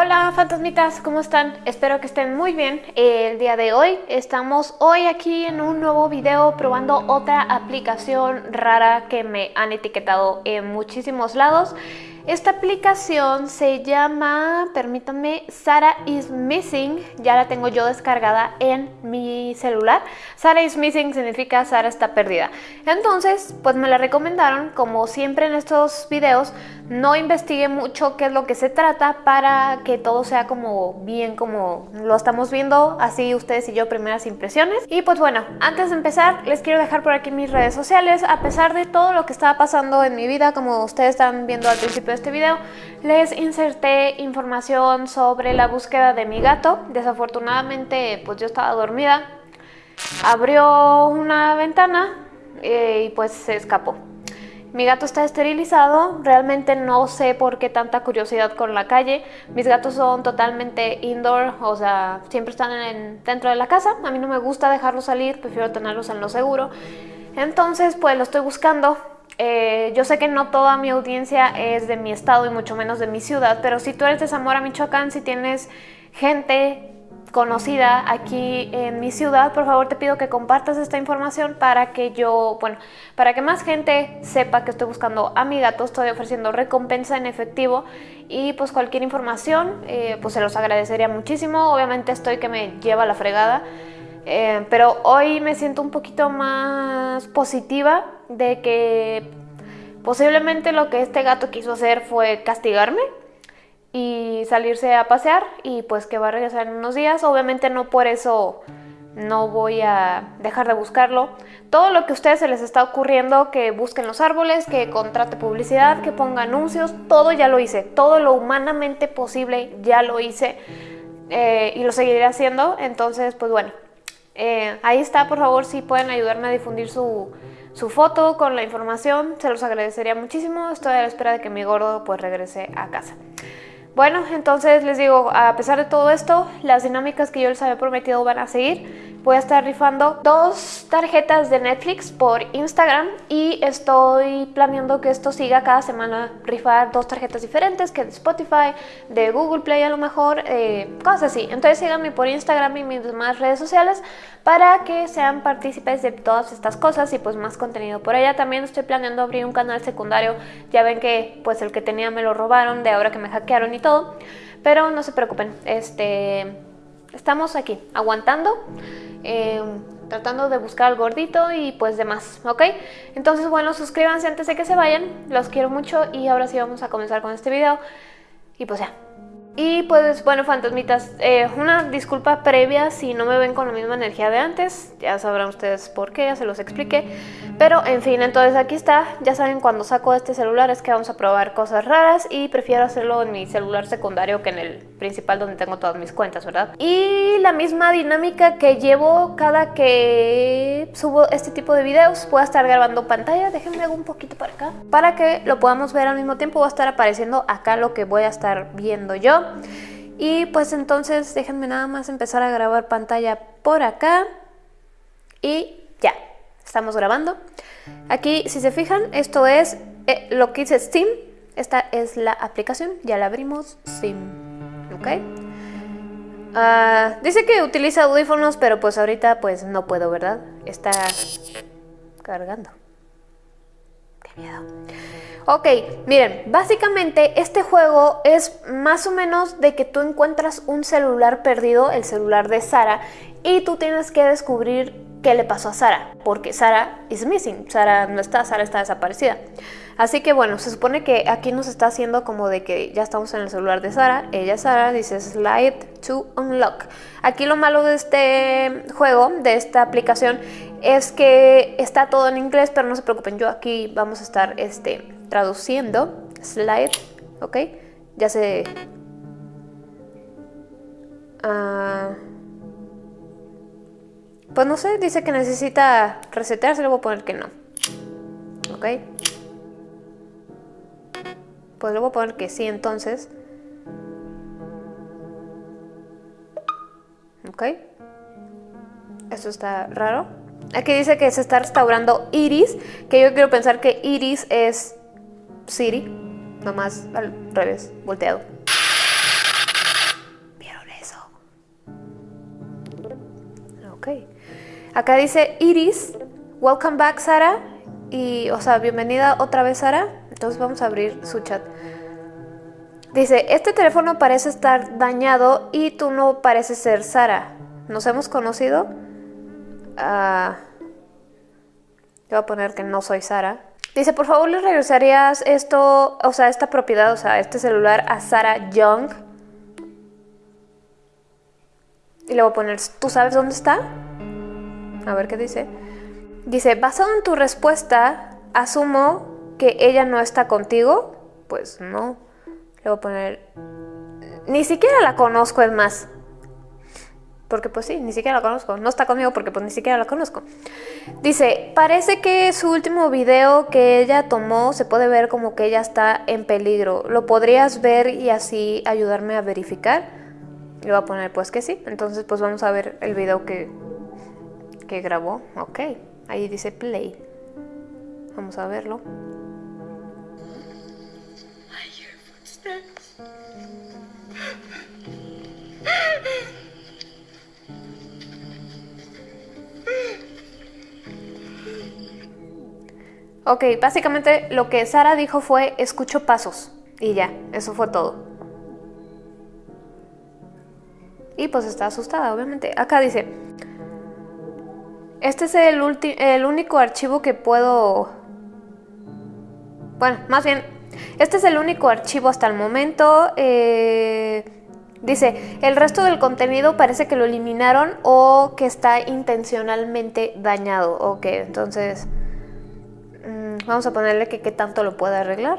Hola fantasmitas, ¿cómo están? Espero que estén muy bien. El día de hoy estamos hoy aquí en un nuevo video probando otra aplicación rara que me han etiquetado en muchísimos lados. Esta aplicación se llama, permítanme, Sara is Missing. Ya la tengo yo descargada en mi celular. Sara is Missing significa Sara está perdida. Entonces, pues me la recomendaron. Como siempre en estos videos, no investigué mucho qué es lo que se trata para que todo sea como bien como lo estamos viendo, así ustedes y yo primeras impresiones. Y pues bueno, antes de empezar, les quiero dejar por aquí mis redes sociales. A pesar de todo lo que estaba pasando en mi vida, como ustedes están viendo al principio este video, les inserté información sobre la búsqueda de mi gato. Desafortunadamente, pues yo estaba dormida. Abrió una ventana eh, y pues se escapó. Mi gato está esterilizado, realmente no sé por qué tanta curiosidad con la calle. Mis gatos son totalmente indoor, o sea, siempre están dentro de la casa. A mí no me gusta dejarlos salir, prefiero tenerlos en lo seguro. Entonces, pues lo estoy buscando. Eh, yo sé que no toda mi audiencia es de mi estado y mucho menos de mi ciudad, pero si tú eres de Zamora, Michoacán, si tienes gente conocida aquí en mi ciudad, por favor te pido que compartas esta información para que yo, bueno, para que más gente sepa que estoy buscando a mi gato, estoy ofreciendo recompensa en efectivo y pues cualquier información, eh, pues se los agradecería muchísimo, obviamente estoy que me lleva la fregada, eh, pero hoy me siento un poquito más positiva de que posiblemente lo que este gato quiso hacer fue castigarme y salirse a pasear y pues que va a regresar en unos días. Obviamente no por eso no voy a dejar de buscarlo. Todo lo que a ustedes se les está ocurriendo, que busquen los árboles, que contrate publicidad, que ponga anuncios, todo ya lo hice. Todo lo humanamente posible ya lo hice eh, y lo seguiré haciendo. Entonces, pues bueno, eh, ahí está, por favor, si pueden ayudarme a difundir su, su foto con la información, se los agradecería muchísimo. Estoy a la espera de que mi gordo pues regrese a casa. Bueno, entonces les digo, a pesar de todo esto, las dinámicas que yo les había prometido van a seguir. Voy a estar rifando dos tarjetas de Netflix por Instagram y estoy planeando que esto siga cada semana rifar dos tarjetas diferentes, que de Spotify, de Google Play a lo mejor, eh, cosas así. Entonces síganme por Instagram y mis demás redes sociales para que sean partícipes de todas estas cosas y pues más contenido por allá. También estoy planeando abrir un canal secundario, ya ven que pues el que tenía me lo robaron de ahora que me hackearon y todo, pero no se preocupen, este, estamos aquí aguantando. Eh, tratando de buscar al gordito y pues demás, ¿ok? Entonces, bueno, suscríbanse antes de que se vayan, los quiero mucho y ahora sí vamos a comenzar con este video y pues ya, y pues bueno, fantasmitas, eh, una disculpa previa si no me ven con la misma energía de antes, ya sabrán ustedes por qué, ya se los expliqué. Pero en fin, entonces aquí está, ya saben cuando saco este celular es que vamos a probar cosas raras y prefiero hacerlo en mi celular secundario que en el principal donde tengo todas mis cuentas, ¿verdad? Y la misma dinámica que llevo cada que subo este tipo de videos, voy a estar grabando pantalla, déjenme hago un poquito para acá, para que lo podamos ver al mismo tiempo, va a estar apareciendo acá lo que voy a estar viendo yo. Y pues entonces déjenme nada más empezar a grabar pantalla por acá. Y ya, estamos grabando. Aquí, si se fijan, esto es eh, lo que dice Steam. Esta es la aplicación, ya la abrimos, Steam. ¿Ok? Ah, dice que utiliza audífonos, pero pues ahorita pues no puedo, ¿verdad? Está cargando. Qué miedo. Ok, miren, básicamente este juego es más o menos de que tú encuentras un celular perdido, el celular de Sara, y tú tienes que descubrir qué le pasó a Sara, porque Sara is missing, Sara no está, Sara está desaparecida. Así que bueno, se supone que aquí nos está haciendo como de que ya estamos en el celular de Sara, ella Sara dice slide to unlock. Aquí lo malo de este juego, de esta aplicación, es que está todo en inglés, pero no se preocupen, yo aquí vamos a estar este, traduciendo, slide, ¿ok? Ya se... Uh, pues no sé, dice que necesita resetearse, le voy a poner que no. ¿Ok? Pues le voy a poner que sí entonces. Ok. Eso está raro. Aquí dice que se está restaurando Iris, que yo quiero pensar que Iris es Siri, nomás al revés, volteado. ¿Vieron eso? Ok. Acá dice Iris, welcome back Sara, y, o sea, bienvenida otra vez Sara. Entonces vamos a abrir su chat. Dice, este teléfono parece estar dañado y tú no pareces ser Sara. ¿Nos hemos conocido? Uh, voy a poner que no soy Sara. Dice, por favor, ¿le regresarías esto, o sea, esta propiedad, o sea, este celular a Sara Young? Y le voy a poner, ¿tú sabes dónde está? A ver qué dice. Dice, basado en tu respuesta, asumo que ella no está contigo. Pues no. Le voy a poner, ni siquiera la conozco, es más. Porque pues sí, ni siquiera la conozco. No está conmigo porque pues ni siquiera la conozco. Dice, parece que su último video que ella tomó se puede ver como que ella está en peligro. ¿Lo podrías ver y así ayudarme a verificar? Le voy a poner pues que sí. Entonces pues vamos a ver el video que, que grabó. Ok, ahí dice play. Vamos a verlo. Ok, básicamente lo que Sara dijo fue escucho pasos y ya, eso fue todo. Y pues está asustada, obviamente. Acá dice, este es el, el único archivo que puedo... Bueno, más bien, este es el único archivo hasta el momento. Eh, dice, el resto del contenido parece que lo eliminaron o que está intencionalmente dañado. Ok, entonces... Vamos a ponerle que qué tanto lo puede arreglar.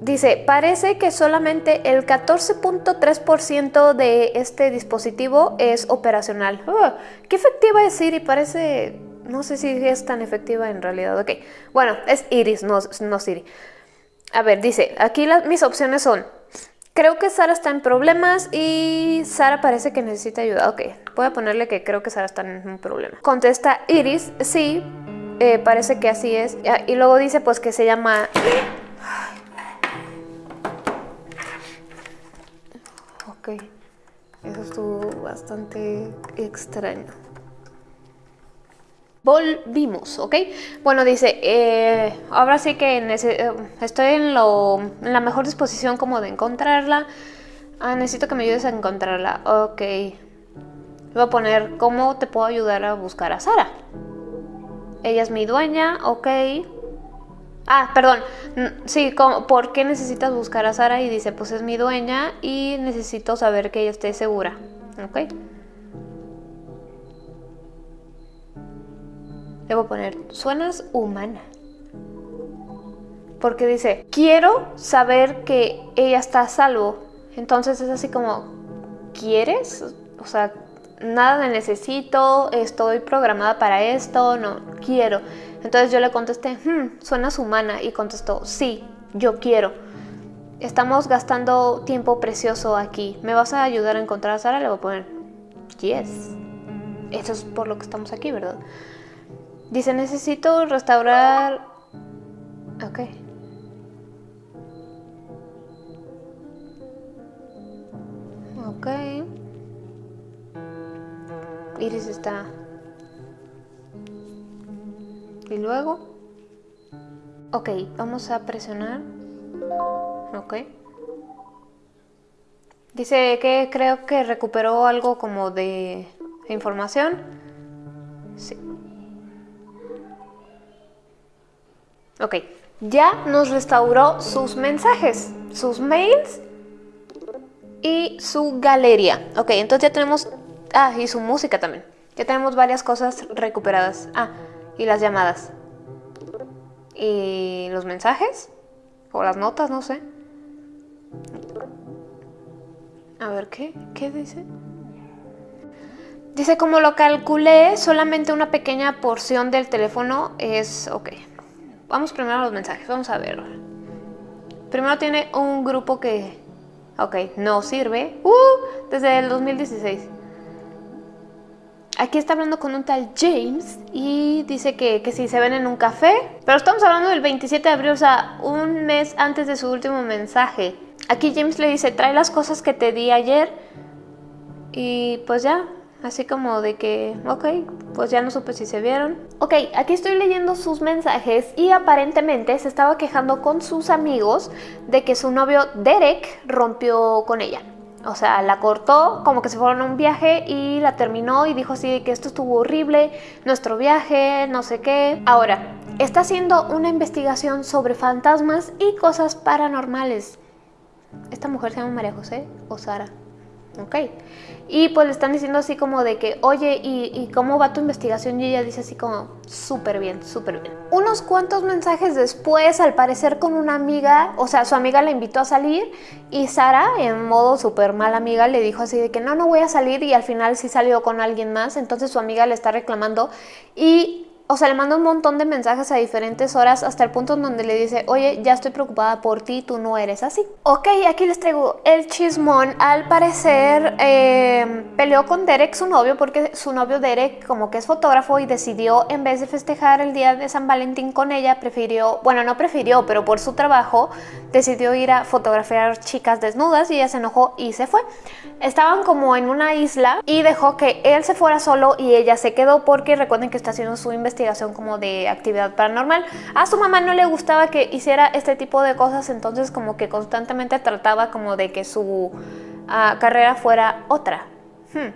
Dice, parece que solamente el 14.3% de este dispositivo es operacional. Oh, ¿Qué efectiva es Siri? Parece... No sé si es tan efectiva en realidad. Ok, bueno, es Iris, no, no Siri. A ver, dice, aquí mis opciones son... Creo que Sara está en problemas y Sara parece que necesita ayuda. Ok, voy a ponerle que creo que Sara está en un problema. Contesta Iris, sí, eh, parece que así es. Y luego dice pues que se llama... Ok, eso estuvo bastante extraño. Volvimos, ¿ok? Bueno, dice, eh, ahora sí que eh, estoy en, la mejor disposición como de encontrarla. Ah, necesito que me ayudes a encontrarla. Ok. Voy a poner, ¿cómo te puedo ayudar a buscar a Sara? Ella es mi dueña, ok. Ah, perdón. Sí, ¿por qué necesitas buscar a Sara? Y dice, pues es mi dueña y necesito saber que ella esté segura. Ok. A poner, suenas humana. Porque dice, quiero saber que ella está a salvo. Entonces es así como, ¿quieres? O sea, nada de necesito, estoy programada para esto, no, quiero. Entonces yo le contesté, hmm, suenas humana y contestó, sí, yo quiero. Estamos gastando tiempo precioso aquí. ¿Me vas a ayudar a encontrar a Sara? Le voy a poner, yes. Eso es por lo que estamos aquí, ¿verdad? Dice, necesito restaurar... Ok. Ok. Iris está... Y luego... Ok, vamos a presionar. Ok. Dice que creo que recuperó algo como de información. Sí. Ok, ya nos restauró sus mensajes, sus mails y su galería. Ok, entonces ya tenemos Ah, y su música también. Ya tenemos varias cosas recuperadas. Ah, y las llamadas. Y los mensajes. O las notas, no sé. A ver, ¿qué? ¿Qué dice? Dice, como lo calculé, solamente una pequeña porción del teléfono es... Ok. Vamos primero a los mensajes, vamos a ver. Primero tiene un grupo que Ok, no sirve. Uh, desde el 2016. Aquí está hablando con un tal James y dice que, que si se ven en un café. Pero estamos hablando del 27 de abril, o sea, un mes antes de su último mensaje. Aquí James le dice, trae las cosas que te di ayer. Y pues ya, así como de que, ok, pues ya no supe si se vieron. Ok, aquí estoy leyendo sus mensajes y aparentemente se estaba quejando con sus amigos de que su novio Derek rompió con ella. O sea, la cortó, como que se fueron a un viaje y la terminó y dijo así que esto estuvo horrible, nuestro viaje, no sé qué. Ahora, está haciendo una investigación sobre fantasmas y cosas paranormales. Esta mujer se llama María José o Sara. Ok. Y pues le están diciendo así como de que, oye, ¿y, cómo va tu investigación? Y ella dice así como, súper bien, súper bien. Unos cuantos mensajes después, al parecer con una amiga, o sea, su amiga la invitó a salir y Sara, en modo súper mala amiga, le dijo así de que no, no voy a salir y al final sí salió con alguien más. Entonces su amiga le está reclamando y o sea, le manda un montón de mensajes a diferentes horas hasta el punto en donde le dice, oye, ya estoy preocupada por ti, tú no eres así. Ok, aquí les traigo el chismón. Al parecer em, peleó con Derek, su novio, porque su novio Derek como que es fotógrafo y decidió, en vez de festejar el día de San Valentín con ella, prefirió, bueno, no prefirió, pero por su trabajo, decidió ir a fotografiar chicas desnudas y ella se enojó y se fue. Estaban como en una isla y dejó que él se fuera solo y ella se quedó porque recuerden que está haciendo su investigación investigación como de actividad paranormal. A su mamá no le gustaba que hiciera este tipo de cosas, entonces como que constantemente trataba como de que su ah, carrera fuera otra. Hmm,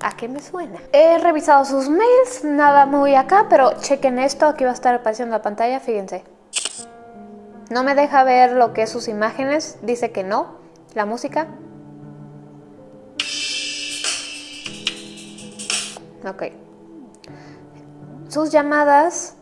¿A qué me suena? He revisado sus mails, nada muy acá, pero chequen esto, aquí va a estar apareciendo la pantalla, fíjense. No me deja ver lo que es sus imágenes, dice que no. La música. Ok sus llamadas.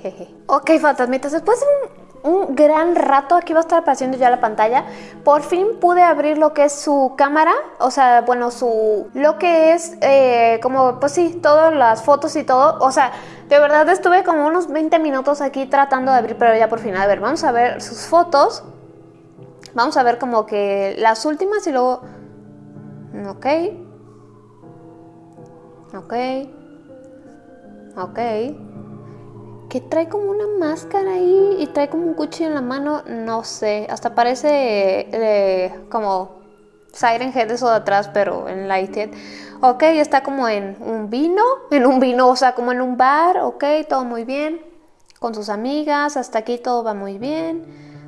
Jeje. Ok, fantasmitas, después de un, gran rato, aquí va a estar apareciendo ya la pantalla, por fin pude abrir lo que es su cámara, o sea, bueno, su... lo que es eh, como, pues sí, todas las fotos y todo, o sea, de verdad estuve como unos 20 minutos aquí tratando de abrir, pero ya por fin, a ver, vamos a ver sus fotos, vamos a ver como que las últimas y luego... Ok, Ok. Ok. Que trae como una máscara ahí y trae como un cuchillo en la mano, no sé. Hasta parece eh, como Siren Head eso de atrás, pero en Lighthead. Ok, está como en un vino, en un vino, o sea, como en un bar, ok, todo muy bien. Con sus amigas, hasta aquí todo va muy bien.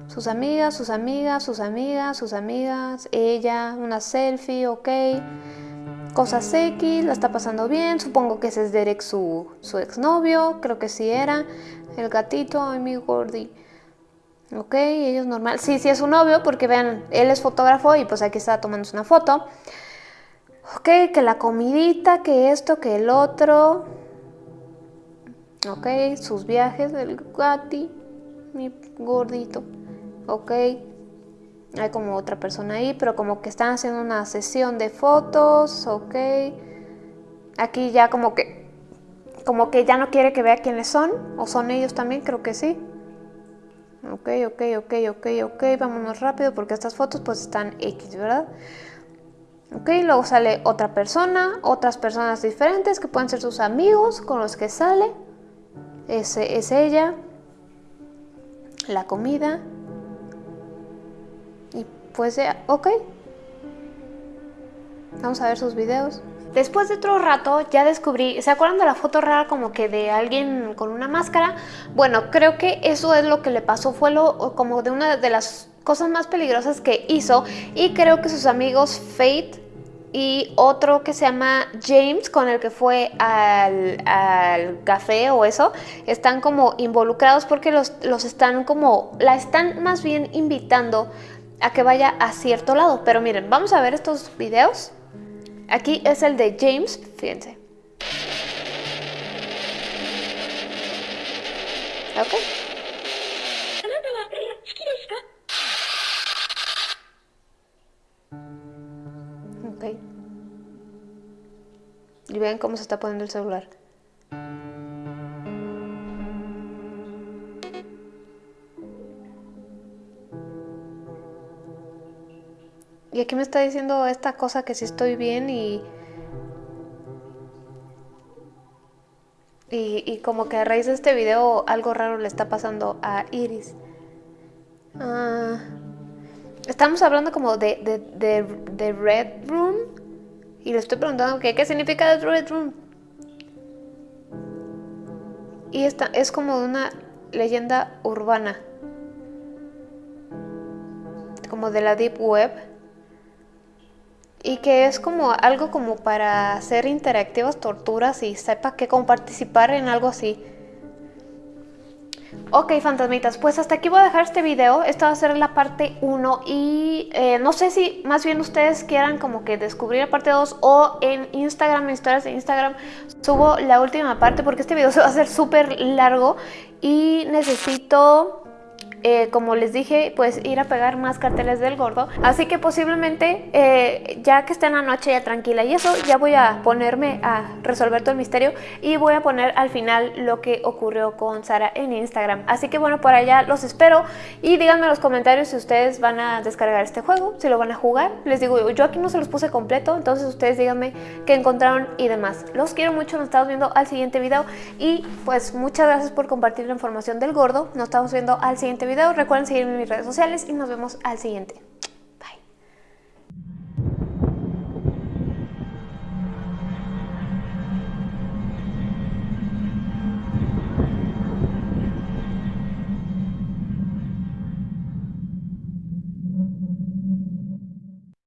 Sus amigas, sus amigas, sus amigas, sus amigas, ella, una selfie, ok cosas X, la está pasando bien, supongo que ese es Derek su, su exnovio, creo que sí era, el gatito, ay mi gordi. Ok, ellos normal, sí, sí es su novio porque vean, él es fotógrafo y pues aquí está tomándose una foto. Ok, que la comidita, que esto, que el otro. Ok, sus viajes del gati, mi gordito. Ok, hay como otra persona ahí, pero como que están haciendo una sesión de fotos, ok. Aquí ya como que, como que ya no quiere que vea quiénes son, o son ellos también, creo que sí. Ok, ok, ok, ok, ok, vámonos rápido porque estas fotos pues están X, ¿verdad? Ok, luego sale otra persona, otras personas diferentes que pueden ser sus amigos con los que sale. Ese es ella. La comida ya, ok. Vamos a ver sus videos. Después de otro rato ya descubrí, ¿se acuerdan de la foto rara como que de alguien con una máscara? Bueno, creo que eso es lo que le pasó, fue lo como de una de las cosas más peligrosas que hizo y creo que sus amigos Fate y otro que se llama James con el que fue al, al, café o eso están como involucrados porque los, los están como la están más bien invitando a que vaya a cierto lado. Pero miren, vamos a ver estos videos. Aquí es el de James, fíjense. Ok. Ok. Y ven cómo se está poniendo el celular. Y aquí me está diciendo esta cosa que si estoy bien y... Y, como que a raíz de este video algo raro le está pasando a Iris. Ah, estamos hablando como de, de, Red Room. Y le estoy preguntando qué significa Red Room. Y esta es como una leyenda urbana. Como de la Deep Web y que es como algo como para hacer interactivas torturas y sepa que como participar en algo así. Ok, fantasmitas, pues hasta aquí voy a dejar este video. Esta va a ser la parte 1 y eh, no sé si más bien ustedes quieran como que descubrir la parte 2 o en Instagram, en historias de Instagram, subo la última parte porque este video se va a hacer súper largo y necesito eh, como les dije, pues ir a pegar más carteles del gordo. Así que posiblemente, eh, ya que esté en la noche ya tranquila y eso, ya voy a ponerme a resolver todo el misterio y voy a poner al final lo que ocurrió con Sara en Instagram. Así que bueno, por allá los espero y díganme en los comentarios si ustedes van a descargar este juego, si lo van a jugar. Les digo, yo aquí no se los puse completo, entonces ustedes díganme qué encontraron y demás. Los quiero mucho, nos estamos viendo al siguiente video y pues muchas gracias por compartir la información del gordo. Nos estamos viendo al siguiente Recuerden seguirme en mis redes sociales y nos vemos al siguiente.